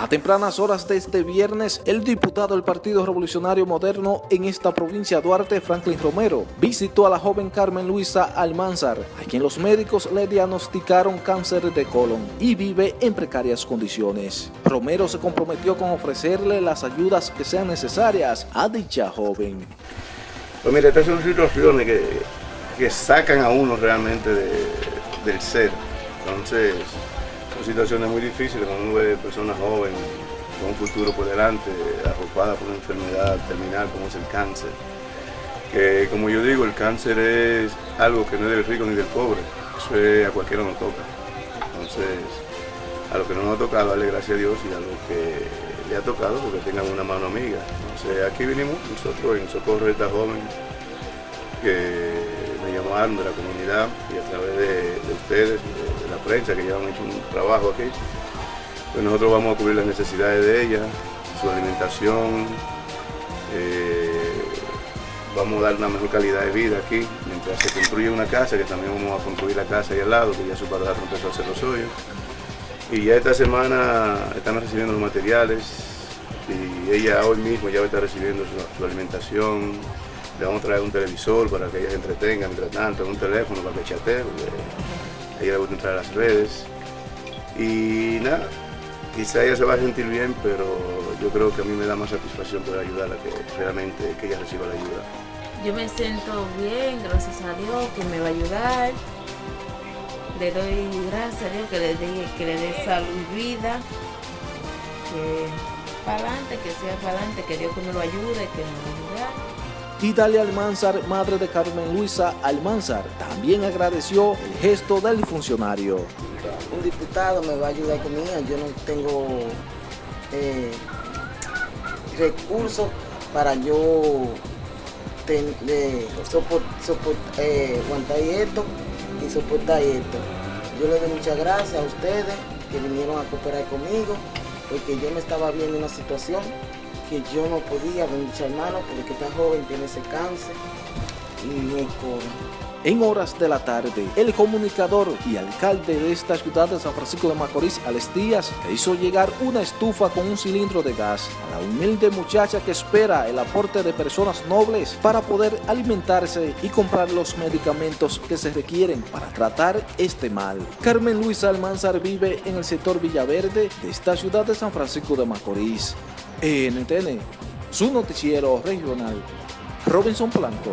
A tempranas horas de este viernes, el diputado del Partido Revolucionario Moderno en esta provincia Duarte, Franklin Romero, visitó a la joven Carmen Luisa Almanzar, a quien los médicos le diagnosticaron cáncer de colon y vive en precarias condiciones. Romero se comprometió con ofrecerle las ayudas que sean necesarias a dicha joven. Pues mire, estas son situaciones que, que sacan a uno realmente del ser. Entonces, son situaciones muy difíciles cuando uno ve personas jóvenes con un futuro por delante, arropadas por una enfermedad terminal como es el cáncer. Que como yo digo, el cáncer es algo que no es del rico ni del pobre, eso a cualquiera nos toca. Entonces, a lo que no nos ha tocado, darle gracias a Dios y a lo que le ha tocado porque tengan una mano amiga. Entonces, aquí vinimos nosotros en socorro de esta joven que de la comunidad y a través de, ustedes, de, la prensa que ya han hecho un trabajo aquí, pues nosotros vamos a cubrir las necesidades de ella, su alimentación, eh, vamos a dar una mejor calidad de vida aquí, mientras se construye una casa, que también vamos a construir la casa ahí al lado, que ya su padre empezó a hacer lo suyo. Y ya esta semana están recibiendo los materiales y ella hoy mismo ya va a estar recibiendo su alimentación, le vamos a traer un televisor para que ella se entretenga mientras tanto, un teléfono para que chatee, porque ella le gusta entrar a las redes. Y nada, quizá ella se va a sentir bien, pero yo creo que a mí me da más satisfacción poder ayudarla que realmente que ella reciba la ayuda. Yo me siento bien, gracias a Dios, que me va a ayudar. Le doy gracias a Dios que le dé, que salud y vida. Que para adelante, que sea para adelante, que Dios que me lo ayude, que me lo ayude. Y Dalia Almanzar, madre de Carmen Luisa Almanzar, también agradeció el gesto del funcionario. Un diputado me va a ayudar con ella, yo no tengo eh, recursos para yo eh, aguantar esto y soportar esto. Yo le doy muchas gracias a ustedes que vinieron a cooperar conmigo, porque yo me estaba viendo una situación que yo no podía ver mis hermanos porque esta joven tiene ese cáncer y no En horas de la tarde, el comunicador y alcalde de esta ciudad de San Francisco de Macorís, Alex Díaz, hizo llegar una estufa con un cilindro de gas a la humilde muchacha que espera el aporte de personas nobles para poder alimentarse y comprar los medicamentos que se requieren para tratar este mal. Carmen Luisa Almanzar vive en el sector Villaverde de esta ciudad de San Francisco de Macorís. NTN, su noticiero regional, Robinson Blanco.